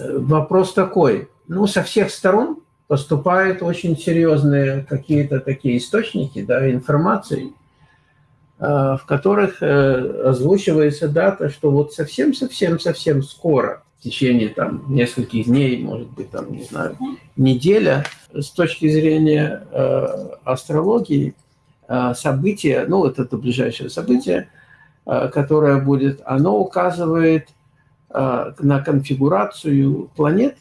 вопрос такой. Ну, со всех сторон поступают очень серьезные какие-то такие источники да, информации, в которых озвучивается дата, что вот совсем-совсем-совсем скоро, в течение там нескольких дней, может быть, там, не знаю, неделя, с точки зрения астрологии, событие, ну, вот это ближайшее событие, которое будет, оно указывает а, на конфигурацию планет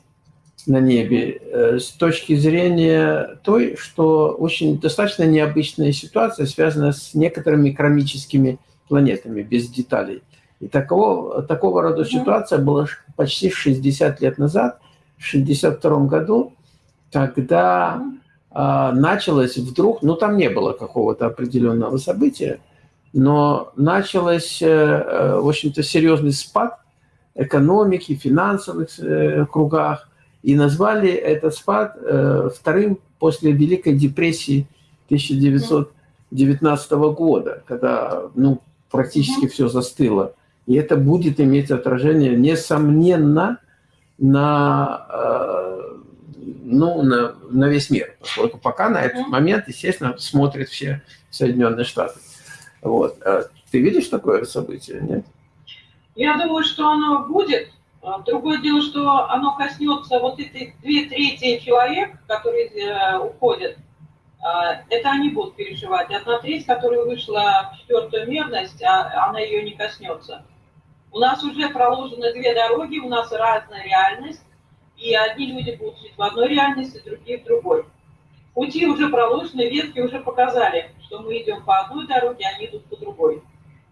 на небе э, с точки зрения той, что очень достаточно необычная ситуация, связанная с некоторыми кармическими планетами, без деталей. И такого, такого рода ситуация была почти 60 лет назад, в 62 году, когда а, началось вдруг, ну там не было какого-то определенного события, но началось, э, э, в общем-то, серьезный спад экономики, финансовых э, кругах. И назвали этот спад э, вторым после Великой депрессии 1919 года, когда ну, практически все застыло. И это будет иметь отражение, несомненно, на, э, ну, на, на весь мир. Поскольку пока на этот момент, естественно, смотрят все Соединенные Штаты. Вот. Ты видишь такое событие, нет? Я думаю, что оно будет. А, другое дело, что оно коснется вот этой две трети человек, которые э, уходят. А, это они будут переживать. Одна треть, которая вышла в четвертую мерность, а она ее не коснется. У нас уже проложены две дороги, у нас разная реальность. И одни люди будут жить в одной реальности, другие в другой. Пути уже проложены, ветки уже показали, что мы идем по одной дороге, они идут по другой.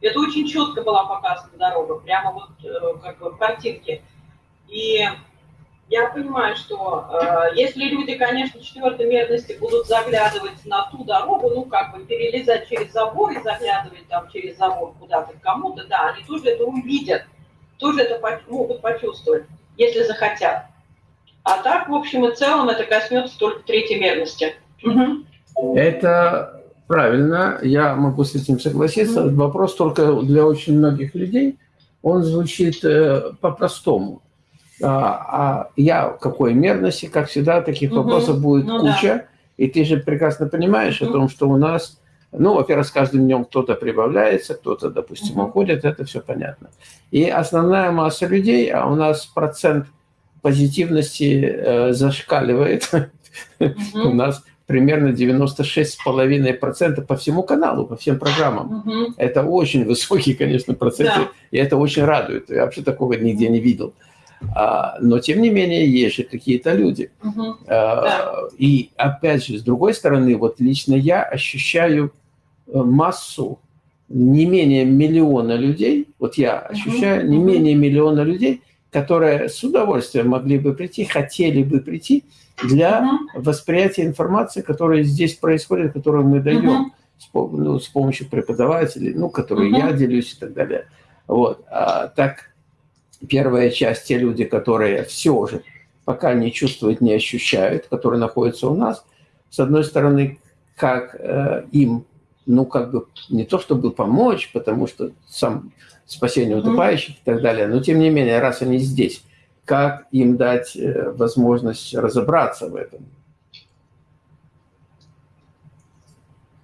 Это очень четко была показана дорога, прямо вот э, как бы в картинке. И я понимаю, что э, если люди, конечно, четвертой мерности будут заглядывать на ту дорогу, ну, как бы перелезать через забор и заглядывать там через забор куда-то кому-то, да, они тоже это увидят, тоже это могут почувствовать, если захотят. А так, в общем и целом, это коснется только третьей мерности. Угу. Это Правильно, я могу с этим согласиться. Mm -hmm. Вопрос только для очень многих людей, он звучит э, по-простому. А, а я в какой мерности, как всегда, таких mm -hmm. вопросов будет ну, куча. Да. И ты же прекрасно понимаешь mm -hmm. о том, что у нас, ну, во-первых, с каждым днем кто-то прибавляется, кто-то, допустим, -hmm. уходит, это все понятно. И основная масса людей, а у нас процент позитивности э, зашкаливает, у нас примерно 96,5% по всему каналу, по всем программам. Угу. Это очень высокий, конечно, процент, да. и это очень радует. Я вообще такого нигде не видел. А, но, тем не менее, есть же какие-то люди. Угу. А, да. И, опять же, с другой стороны, вот лично я ощущаю э, массу не менее миллиона людей, вот я ощущаю угу. не менее миллиона людей, которые с удовольствием могли бы прийти, хотели бы прийти, для угу. восприятия информации, которая здесь происходит, которую мы даем угу. с, ну, с помощью преподавателей, ну, которые угу. я делюсь и так далее. Вот. А, так, первая часть, те люди, которые все же пока не чувствуют, не ощущают, которые находятся у нас, с одной стороны, как э, им, ну, как бы, не то чтобы помочь, потому что сам спасение утопающих и так далее, но тем не менее, раз они здесь, как им дать э, возможность разобраться в этом.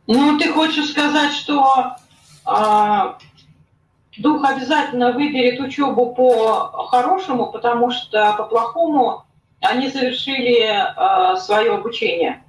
Ну, ты хочешь сказать, что э, дух обязательно выберет учебу по-хорошему, потому что по-плохому они завершили э, свое обучение.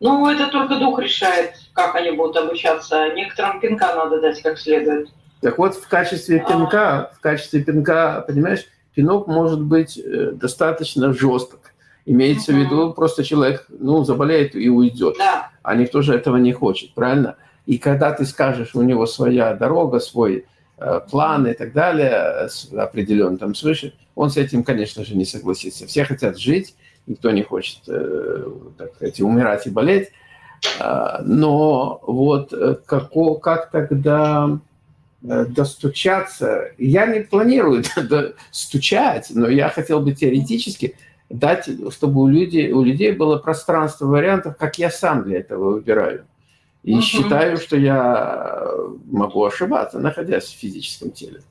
Ну, это только дух решает, как они будут обучаться. Некоторым пинка надо дать как следует. Так вот, в качестве пинка, а... в качестве пинка, понимаешь, пинок может быть э, достаточно жесток. Имеется в виду, просто человек ну, заболеет и уйдет. Да. А никто же этого не хочет, правильно? И когда ты скажешь, у него своя дорога, свой э, план и так далее, определенно там свыше, он с этим, конечно же, не согласится. Все хотят жить, никто не хочет, э, так сказать, умирать и болеть. Э, но вот э, как, как тогда Э, достучаться. Я не планирую стучать, но я хотел бы теоретически дать, чтобы у людей, у людей было пространство вариантов, как я сам для этого выбираю. И угу. считаю, что я могу ошибаться, находясь в физическом теле.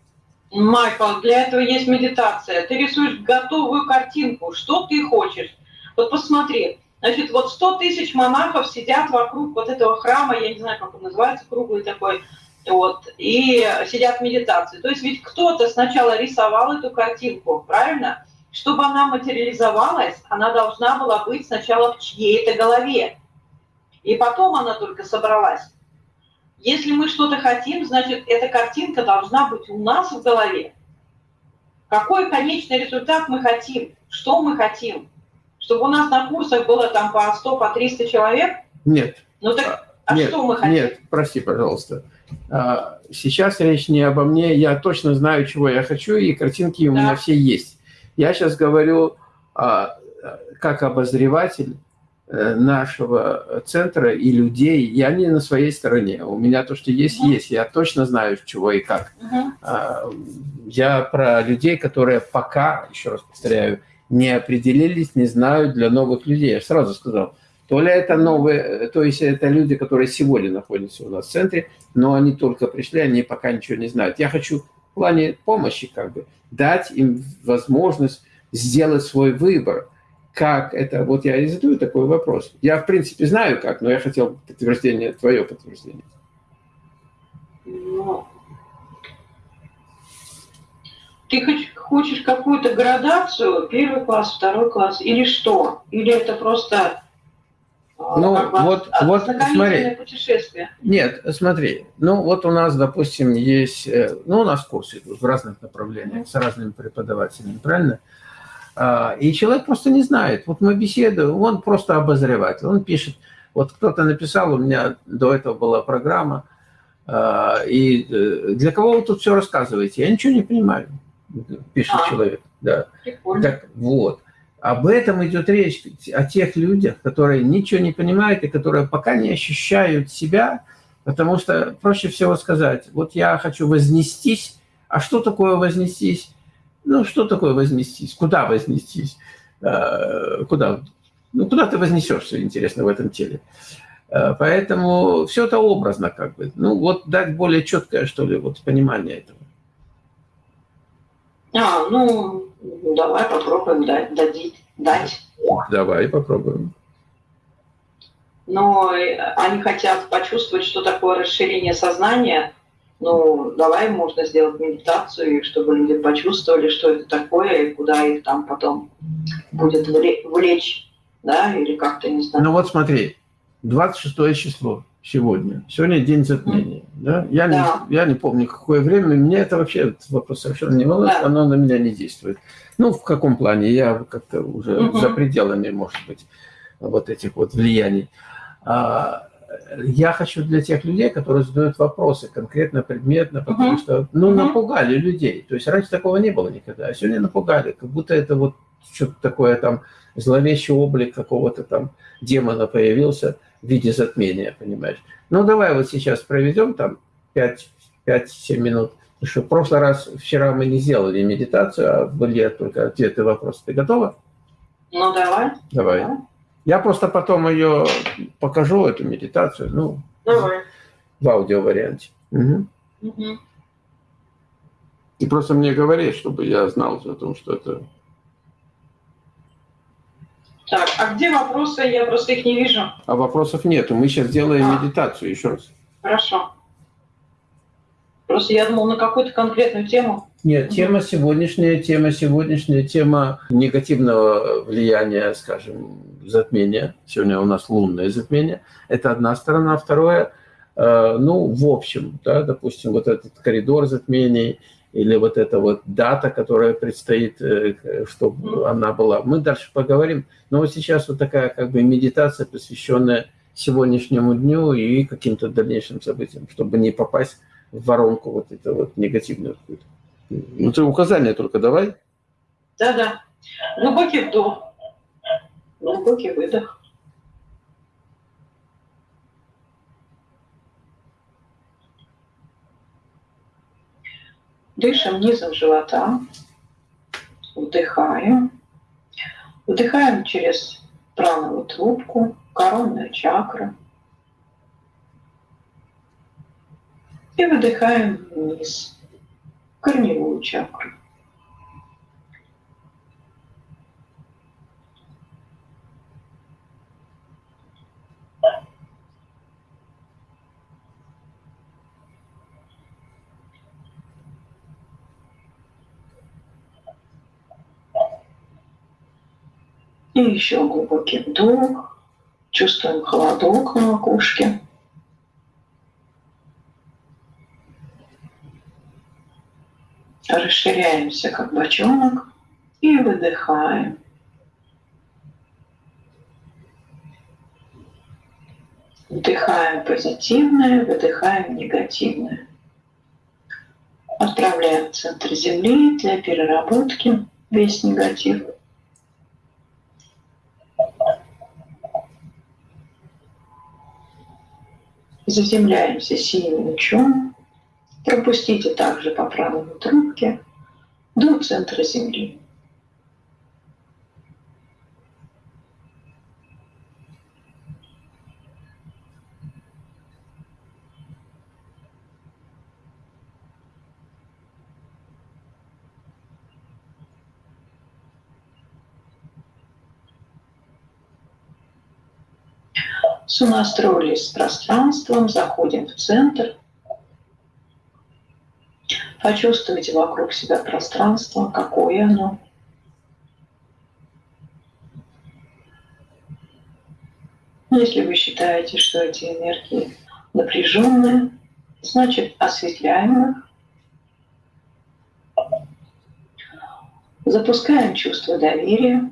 Майкл, для этого есть медитация. Ты рисуешь готовую картинку, что ты хочешь. Вот посмотри, значит, вот 100 тысяч монахов сидят вокруг вот этого храма, я не знаю, как он называется, круглый такой, вот, и сидят в медитации. То есть ведь кто-то сначала рисовал эту картинку, правильно? Чтобы она материализовалась, она должна была быть сначала в чьей-то голове. И потом она только собралась. Если мы что-то хотим, значит, эта картинка должна быть у нас в голове. Какой конечный результат мы хотим? Что мы хотим? Чтобы у нас на курсах было там по 100, по 300 человек? Нет. Ну так, а нет, что мы хотим? Нет, прости, пожалуйста. А, сейчас речь не обо мне. Я точно знаю, чего я хочу, и картинки у да. меня все есть. Я сейчас говорю а, как обозреватель Э, нашего центра и людей, я не на своей стороне. У меня то, что есть, угу. есть. Я точно знаю, чего и как. Угу. Я про людей, которые пока, еще раз повторяю, не определились, не знают для новых людей. Я сразу сказал, то ли это новые, то есть это люди, которые сегодня находятся у нас в центре, но они только пришли, они пока ничего не знают. Я хочу в плане помощи как бы дать им возможность сделать свой выбор – как это, вот я и задаю такой вопрос. Я, в принципе, знаю как, но я хотел подтверждение, твое подтверждение. Ты хочешь какую-то градацию, первый класс, второй класс, или что? Или это просто ну, как вот, вот смотри. путешествие? Нет, смотри. Ну, вот у нас, допустим, есть... Э, ну, у нас курсы идут в разных направлениях, с разными преподавателями, правильно? А, и человек просто не знает. Вот мы беседуем, он просто обозреватель. Он пишет, вот кто-то написал, у меня до этого была программа, а, и э, для кого вы тут все рассказываете? Я ничего не понимаю, пишет а, человек. Да. Так вот, об этом идет речь, о тех людях, которые ничего не понимают и которые пока не ощущают себя, потому что проще всего сказать, вот я хочу вознестись, а что такое вознестись? Ну, что такое вознестись? Куда вознестись? Э, куда? Ну, куда ты вознесешься, интересно, в этом теле? Э, поэтому все это образно как бы. Ну, вот дать более четкое, что ли, вот понимание этого. А, ну, давай попробуем дать. дать, дать. Давай попробуем. Но они хотят почувствовать, что такое расширение сознания – ну, давай можно сделать медитацию, чтобы люди почувствовали, что это такое, и куда их там потом будет влечь, да, или как-то, не знаю. Ну вот смотри, 26 число сегодня. Сегодня день затмения. Да? Я, да. Не, я не помню, какое время. Мне это вообще этот вопрос совершенно не волнует. Да. Оно на меня не действует. Ну, в каком плане? Я как-то уже -hmm. за пределами, может быть, вот этих вот влияний. А, я хочу для тех людей, которые задают вопросы конкретно, предметно, потому uh что, ну, uh напугали людей. То есть раньше такого не было никогда, а сегодня напугали, как будто это вот что-то такое там, зловещий облик какого-то там демона появился в виде затмения, понимаешь. Ну, давай вот сейчас проведем там 5-7 минут. Потому что в прошлый раз, вчера мы не сделали медитацию, а были только ответы вопросы. Ты готова? Ну, давай. Давай. давай. Я просто потом ее покажу, эту медитацию, ну, Давай. в аудиоварианте. Угу. Угу. И просто мне говори, чтобы я знал о том, что это... Так, а где вопросы? Я просто их не вижу. А вопросов нету. Мы сейчас делаем а. медитацию еще раз. Хорошо. Просто я думал на какую-то конкретную тему. Нет, тема сегодняшняя, тема сегодняшняя, тема негативного влияния, скажем, затмения. Сегодня у нас лунное затмение. Это одна сторона. Второе, э, ну, в общем, да, допустим, вот этот коридор затмений или вот эта вот дата, которая предстоит, э, чтобы она была. Мы дальше поговорим. Но вот сейчас вот такая как бы медитация, посвященная сегодняшнему дню и каким-то дальнейшим событиям, чтобы не попасть в воронку вот это вот негативную какую-то. Ну, ты указания только давай. Да-да. Глубокий вдох. Глубокий выдох. Дышим низом живота. Вдыхаем. Вдыхаем через правую трубку, коронную чакру. И выдыхаем вниз. корневую чакру. И еще глубокий вдох. Чувствуем холодок на макушке. Расширяемся, как бочонок, и выдыхаем. Вдыхаем позитивное, выдыхаем негативное. Отправляем в центр Земли для переработки весь негатив. Заземляемся синим лучом. Пропустите также по правой трубке до центра Земли. Сонастроились с пространством, заходим в центр. Почувствуйте вокруг себя пространство, какое оно. Если вы считаете, что эти энергии напряженные, значит осветляем их. Запускаем чувство доверия.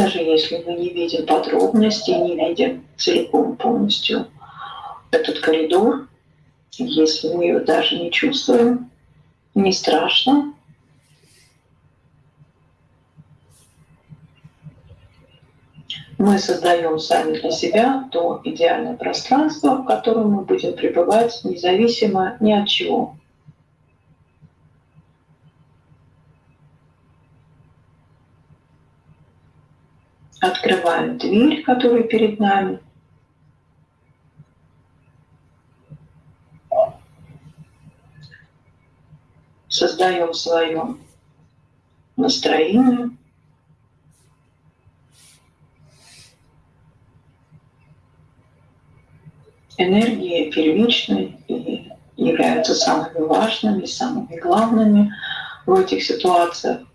Даже если мы не видим подробностей, не видим целиком полностью этот коридор, если мы ее даже не чувствуем, не страшно. Мы создаем сами для себя то идеальное пространство, в котором мы будем пребывать независимо ни от чего. Открываем дверь, которая перед нами. Создаем свое настроение. Энергии первичные и являются самыми важными, самыми главными в этих ситуациях.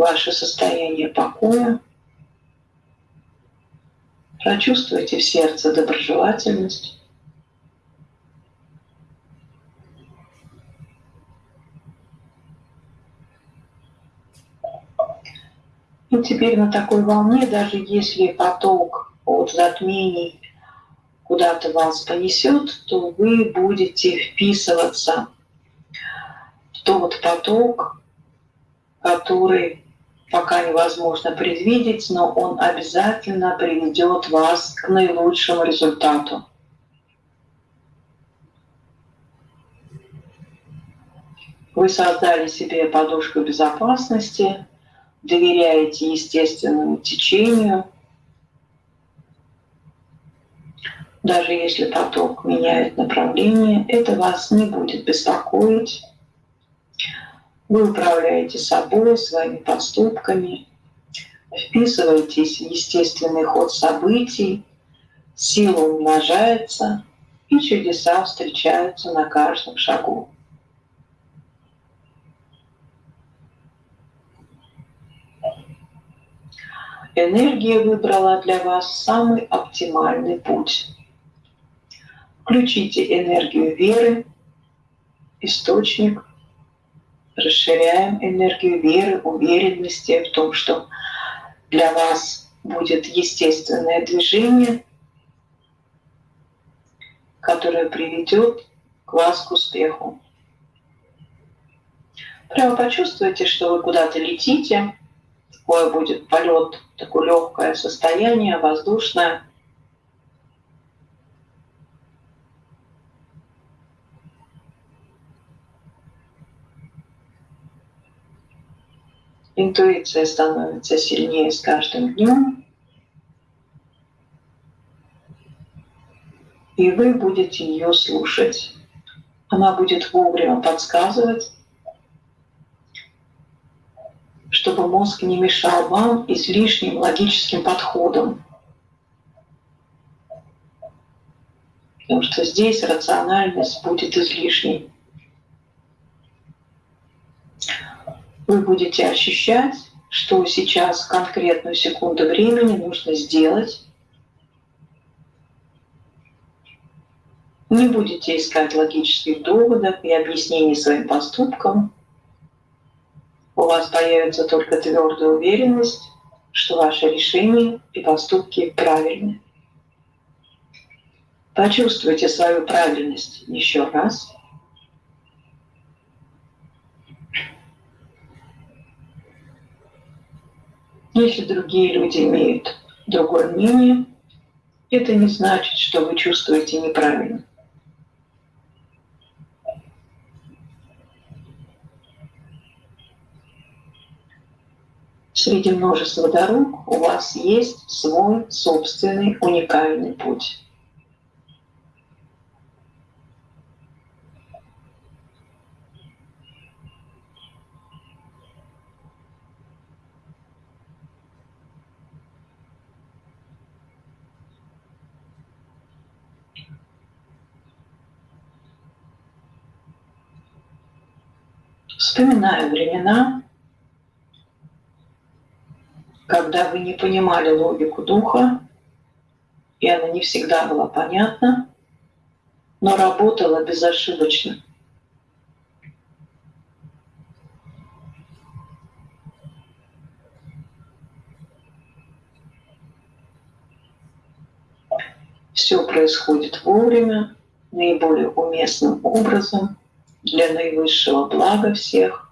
Ваше состояние покоя. Прочувствуйте в сердце доброжелательность. И теперь на такой волне, даже если поток от затмений куда-то вас понесет, то вы будете вписываться в тот поток, который пока невозможно предвидеть, но он обязательно приведет вас к наилучшему результату. Вы создали себе подушку безопасности, доверяете естественному течению. Даже если поток меняет направление, это вас не будет беспокоить. Вы управляете собой, своими поступками, вписываетесь в естественный ход событий, сила умножается, и чудеса встречаются на каждом шагу. Энергия выбрала для вас самый оптимальный путь. Включите энергию веры, источник расширяем энергию веры, уверенности в том, что для вас будет естественное движение, которое приведет к вас к успеху. Прямо почувствуйте, что вы куда-то летите, такое будет полет, такое легкое состояние, воздушное. Интуиция становится сильнее с каждым днем. И вы будете ее слушать. Она будет вовремя подсказывать, чтобы мозг не мешал вам излишним логическим подходом. Потому что здесь рациональность будет излишней. Вы будете ощущать, что сейчас конкретную секунду времени нужно сделать. Не будете искать логических доводов и объяснений своим поступкам – у вас появится только твердая уверенность, что ваши решения и поступки правильны. Почувствуйте свою правильность еще раз. Если другие люди имеют другое мнение, это не значит, что вы чувствуете неправильно. Среди множества дорог у вас есть свой собственный уникальный путь. Вспоминаю времена, когда вы не понимали логику духа, и она не всегда была понятна, но работала безошибочно. Все происходит вовремя, наиболее уместным образом, для наивысшего блага всех –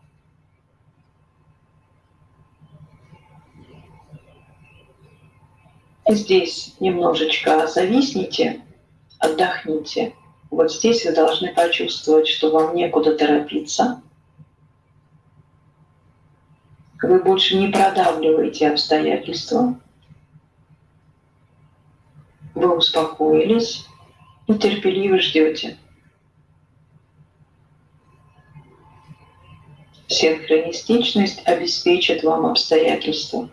Здесь немножечко зависните, отдохните. Вот здесь вы должны почувствовать, что вам некуда торопиться. Вы больше не продавливаете обстоятельства. Вы успокоились и терпеливо ждете. Синхронистичность обеспечит вам обстоятельства.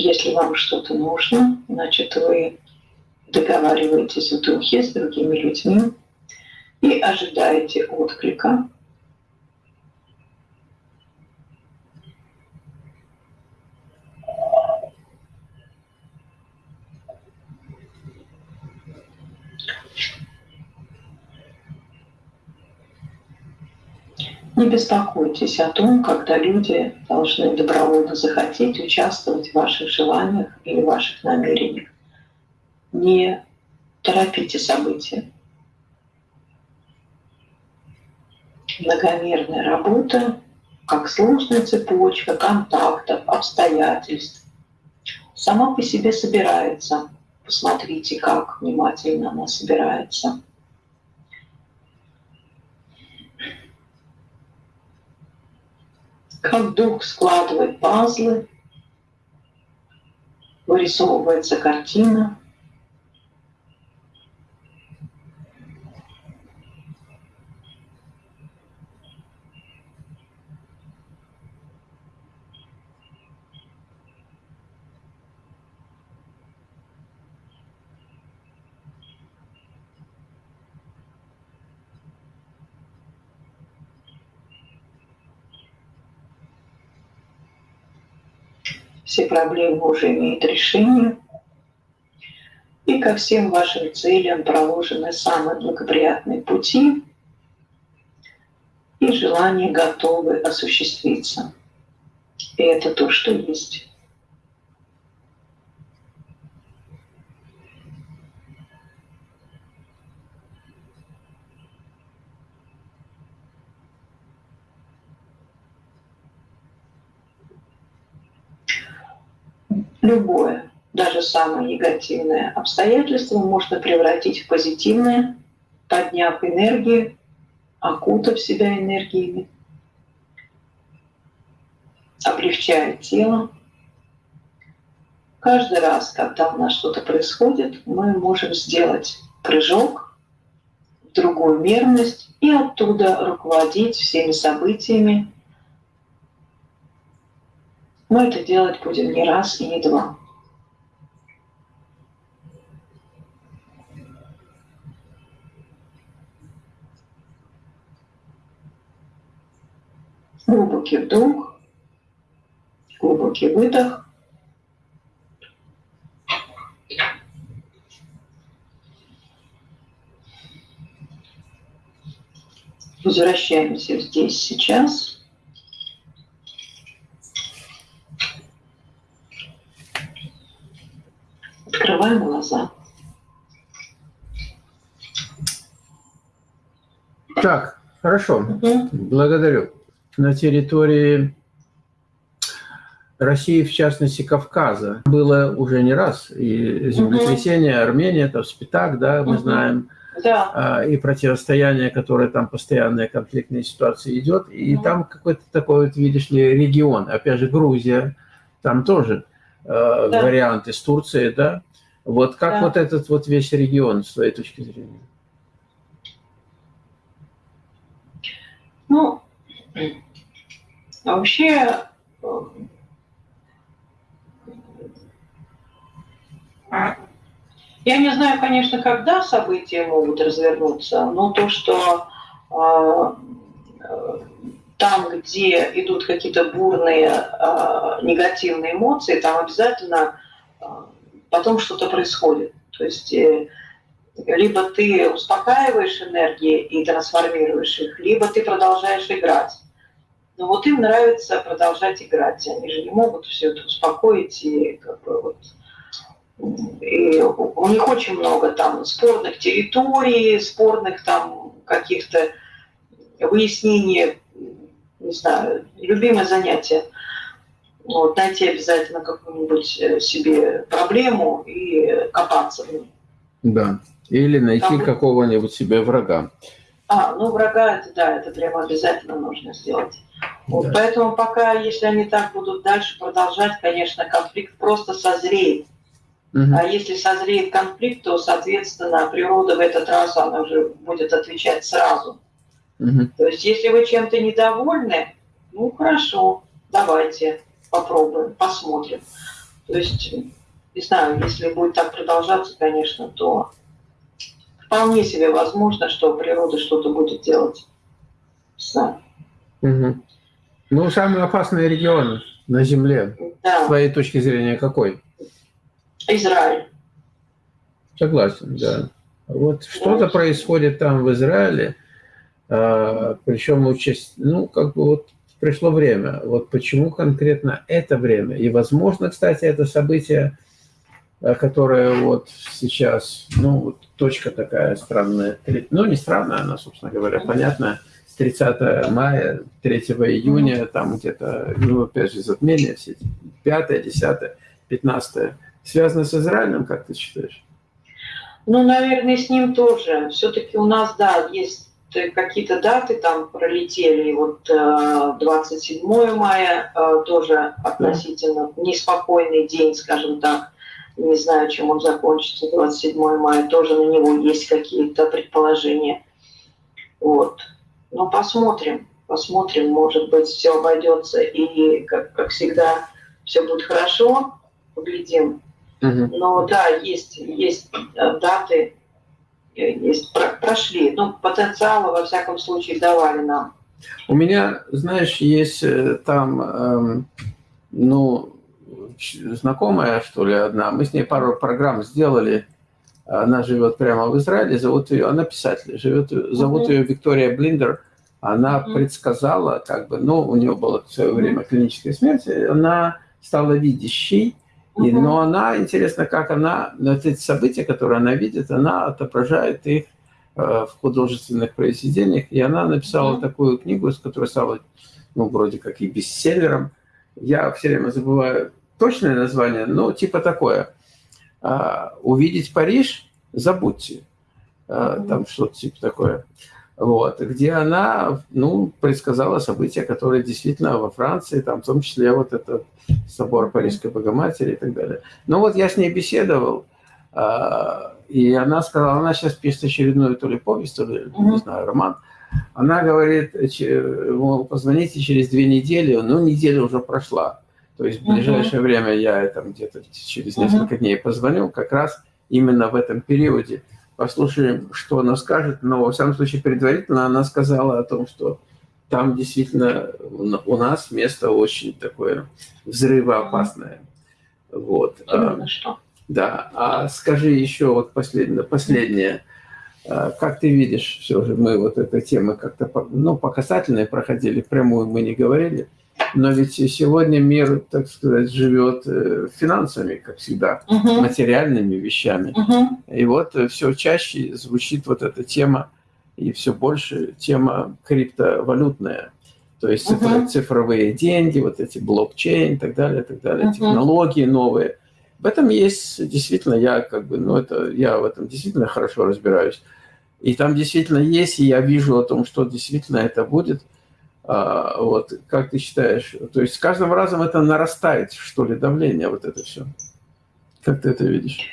Если вам что-то нужно, значит, вы договариваетесь в духе с другими людьми и ожидаете отклика. Беспокойтесь о том, когда люди должны добровольно захотеть участвовать в ваших желаниях или ваших намерениях. Не торопите события. Многомерная работа, как сложная цепочка контактов, обстоятельств, сама по себе собирается. Посмотрите, как внимательно она собирается. Как дух складывает пазлы, вырисовывается картина. Все проблемы уже имеют решение. И ко всем вашим целям проложены самые благоприятные пути, и желания готовы осуществиться. И это то, что есть. Любое, даже самое негативное обстоятельство можно превратить в позитивное, подняв энергию, окутав себя энергиями, облегчая тело. Каждый раз, когда у нас что-то происходит, мы можем сделать прыжок в другую мерность и оттуда руководить всеми событиями, мы это делать будем не раз и не два. Глубокий вдох, глубокий выдох. Возвращаемся здесь, сейчас. Глаза. Так, хорошо. Угу. Благодарю. На территории России, в частности Кавказа, было уже не раз. И землетрясение, угу. Армения, это Спитак, да, мы угу. знаем. Да. А, и противостояние, которое там постоянная конфликтная ситуация идет. И угу. там какой-то такой, вот, видишь ли, регион. Опять же, Грузия, там тоже э, да. вариант из Турции, да. Вот как да. вот этот вот весь регион, с твоей точки зрения? Ну, вообще, я не знаю, конечно, когда события могут развернуться, но то, что э, там, где идут какие-то бурные э, негативные эмоции, там обязательно потом что-то происходит. То есть э, либо ты успокаиваешь энергии и трансформируешь их, либо ты продолжаешь играть. Но вот им нравится продолжать играть. Они же не могут все это успокоить и как бы вот и у них очень много там спорных территорий, спорных там каких-то выяснений, не знаю, любимое занятие – вот, найти обязательно какую-нибудь э, себе проблему и копаться в ней. Да, или найти Там... какого-нибудь себе врага. А, ну врага, это да, это прямо обязательно нужно сделать. Вот, да. Поэтому пока, если они так будут дальше продолжать, конечно, конфликт просто созреет. Угу. А если созреет конфликт, то, соответственно, природа в этот раз она уже будет отвечать сразу. Угу. То есть, если вы чем-то недовольны, ну хорошо, давайте попробуем, посмотрим. То есть, не знаю, если будет так продолжаться, конечно, то вполне себе возможно, что природа что-то будет делать. Не Угу. Ну, самые опасные регионы на Земле, да. с твоей точки зрения, какой? Израиль. Согласен, да. Вот что-то да. происходит там в Израиле, а, причем участь, ну, как бы вот пришло время. Вот почему конкретно это время? И, возможно, кстати, это событие, э, которое вот сейчас, ну, вот точка такая странная, ну, не странная, она, собственно говоря, понятная, 30 мая, 3 июня, там где-то, ну, опять же, затмение, все 5, 10, 15. Связано с Израилем, как ты считаешь? Ну, наверное, с ним тоже. Все-таки у нас, да, есть какие-то даты там пролетели. Вот 27 э, мая э, тоже относительно неспокойный день, скажем так. Не знаю, чем он закончится. 27 мая тоже на него есть какие-то предположения. Вот. Ну, посмотрим. Посмотрим, может быть, все обойдется и, как, как всегда, все будет хорошо. Поглядим. Но да, есть, есть э, даты, есть, прошли. Ну, потенциалы, во всяком случае, давали нам. У меня, знаешь, есть э, там, эм, ну, знакомая, что ли, одна. Мы с ней пару программ сделали. Она живет прямо в Израиле, зовут ее, она писатель, живет, зовут ее Виктория Блиндер. Она предсказала, как бы, ну, у нее было в свое время клиническая смерть, она стала видящей, и, но она, интересно, как она, вот эти события, которые она видит, она отображает их э, в художественных произведениях, и она написала mm -hmm. такую книгу, с которой стала, ну, вроде как и бестселлером. Я все время забываю точное название, но типа такое. А, «Увидеть Париж? Забудьте». А, там что-то типа такое вот, где она ну, предсказала события, которые действительно во Франции, там, в том числе вот этот собор Парижской Богоматери и так далее. Но вот я с ней беседовал, а, и она сказала, она сейчас пишет очередную то ли повесть, то ли, не знаю, роман. Она говорит, мол, позвоните через две недели, ну, неделя уже прошла. То есть в ближайшее время я там где-то через несколько дней позвоню, как раз именно в этом периоде послушаем, что она скажет, но, во всяком случае, предварительно она сказала о том, что там действительно у нас место очень такое взрывоопасное. Вот. Именно а, что? Да. А скажи еще вот последнее, последнее. А, как ты видишь, все же мы вот этой темы как-то ну, по касательной проходили, прямую мы не говорили. Но ведь сегодня мир, так сказать, живет э, финансами, как всегда, угу. материальными вещами. Угу. И вот э, все чаще звучит вот эта тема, и все больше тема криптовалютная. То есть угу. цифровые деньги, вот эти блокчейн и так далее, так далее, угу. технологии новые. В этом есть действительно, я как бы, ну это, я в этом действительно хорошо разбираюсь. И там действительно есть, и я вижу о том, что действительно это будет – вот, как ты считаешь? То есть с каждым разом это нарастает, что ли, давление, вот это все. Как ты это видишь?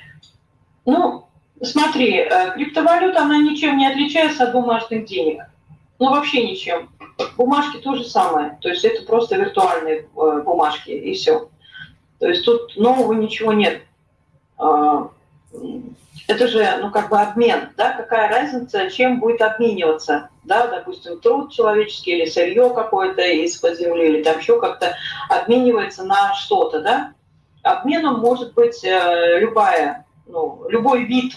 Ну, смотри, э, криптовалюта, она ничем не отличается от бумажных денег. Ну, вообще ничем. Бумажки то же самое. То есть это просто виртуальные э, бумажки, и все. То есть тут нового ничего нет. А, это же, ну, как бы обмен, да, какая разница, чем будет обмениваться, да, допустим, труд человеческий или сырье какое-то из-под земли, или там еще как-то обменивается на что-то, да. Обменом может быть э, любая, ну, любой вид,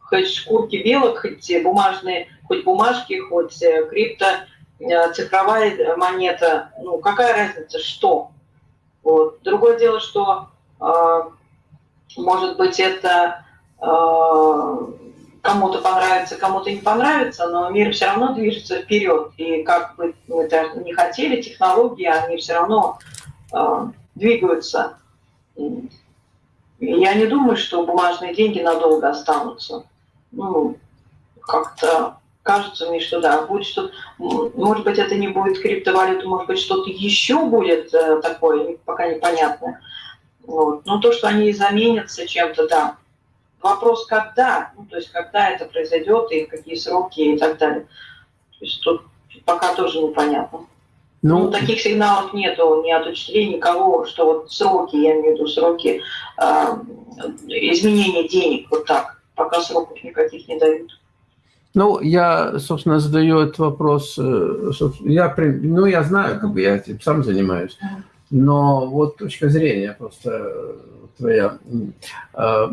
хоть шкурки белок, хоть бумажные, хоть бумажки, хоть э, крипто, э, цифровая монета, ну, какая разница, что. Вот. Другое дело, что, может быть, это кому-то понравится, кому-то не понравится, но мир все равно движется вперед. И как бы мы это не хотели, технологии, они все равно э, двигаются. И я не думаю, что бумажные деньги надолго останутся. Ну, как-то кажется мне, что да, будет что может быть, это не будет криптовалюта, может быть, что-то еще будет э, такое, пока непонятно. Вот. Но то, что они заменятся чем-то, да, Вопрос, когда, ну, то есть когда это произойдет и какие сроки и так далее. То есть тут пока тоже непонятно. Ну, ну, таких сигналов нету ни от учителей, никого, что вот сроки, я имею в виду сроки э, изменения денег, вот так, пока сроков никаких не дают. Ну, я, собственно, задаю этот вопрос, э, я, ну, я знаю, как бы я этим сам занимаюсь, но вот точка зрения просто твоя. А,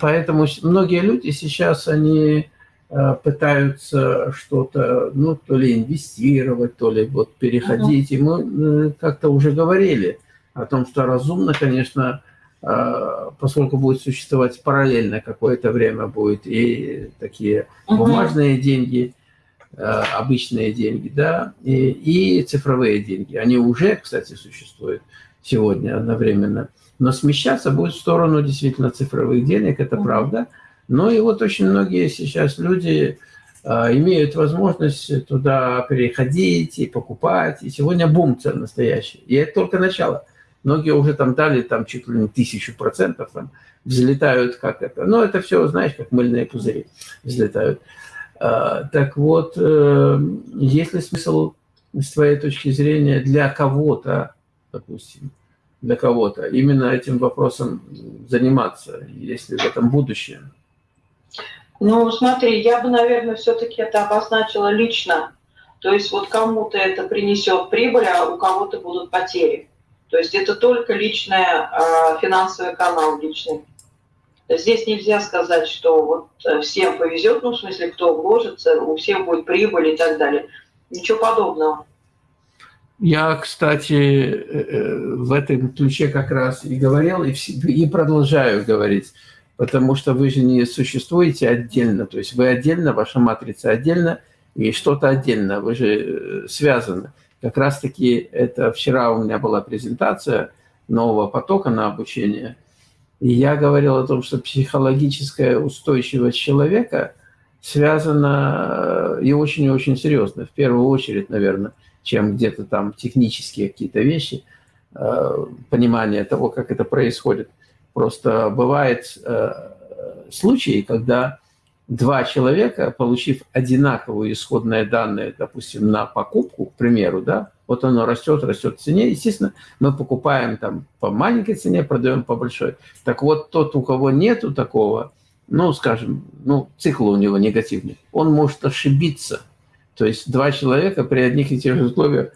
поэтому многие люди сейчас, они а, пытаются что-то, ну, то ли инвестировать, то ли вот переходить. И мы э, как-то уже говорили о том, что разумно, конечно, а, поскольку будет существовать параллельно какое-то время, будет и такие бумажные деньги, обычные деньги, да, и, и цифровые деньги. Они уже, кстати, существуют сегодня одновременно но смещаться будет в сторону действительно цифровых денег, это правда. Но и вот очень многие сейчас люди а, имеют возможность туда переходить и покупать. И сегодня бум цен настоящий. И это только начало. Многие уже там дали там чуть ли не тысячу процентов, там взлетают как это. Но это все, знаешь, как мыльные пузыри взлетают. А, так вот, э, есть ли смысл с твоей точки зрения для кого-то, допустим, для кого-то, именно этим вопросом заниматься, если в этом будущее? Ну, смотри, я бы, наверное, все-таки это обозначила лично. То есть вот кому-то это принесет прибыль, а у кого-то будут потери. То есть это только личная финансовый канал личный. Здесь нельзя сказать, что вот э, всем повезет, ну, в смысле, кто вложится, у всех будет прибыль и так далее. Ничего подобного. Я, кстати, э, э, в этом ключе как раз и говорил, и продолжаю говорить, потому что вы же не существуете отдельно, то есть вы отдельно, ваша матрица отдельно, и что-то отдельно, вы же связаны. Как раз-таки это вчера у меня была презентация нового потока на обучение – и я говорил о том, что психологическая устойчивость человека связана э, и очень и очень серьезно, в первую очередь, наверное, чем где-то там технические какие-то вещи, э, понимание того, как это происходит. Просто бывает э, случаи, когда два человека, получив одинаковые исходные данные, допустим, на покупку, к примеру, да, вот оно растет, растет в цене, естественно, мы покупаем там по маленькой цене, продаем по большой. Так вот, тот, у кого нету такого, ну, скажем, ну, цикл у него негативный, он может ошибиться. То есть два человека при одних и тех же условиях,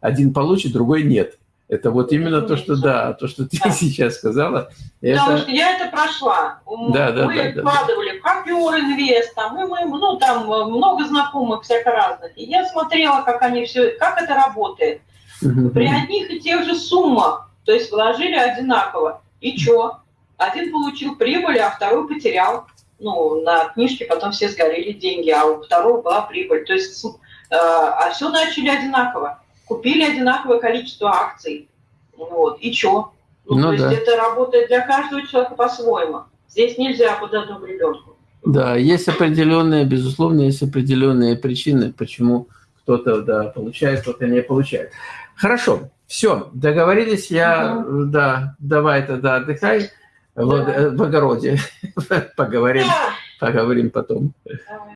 один получит, другой нет. Это вот именно то, что да, то, что ты сейчас сказала. Потому это... что я это прошла. Да, да, мы да, вкладывали да. в Копер Инвест, там, мы, мы, ну, там много знакомых всяко разных. И я смотрела, как они все, как это работает. Угу. При одних и тех же суммах, то есть вложили одинаково. И что? Один получил прибыль, а второй потерял. Ну, на книжке потом все сгорели деньги, а у второго была прибыль. То есть, э, а все начали одинаково купили одинаковое количество акций. Вот, и что? Ну, ну, то да. есть это работает для каждого человека по-своему. Здесь нельзя под одну гребенку. Да, есть определенные, безусловно, есть определенные причины, почему кто-то да, получает, кто-то не получает. Хорошо, все, договорились, я, угу. да, давай тогда отдыхай. В, в огороде, поговорим, поговорим потом.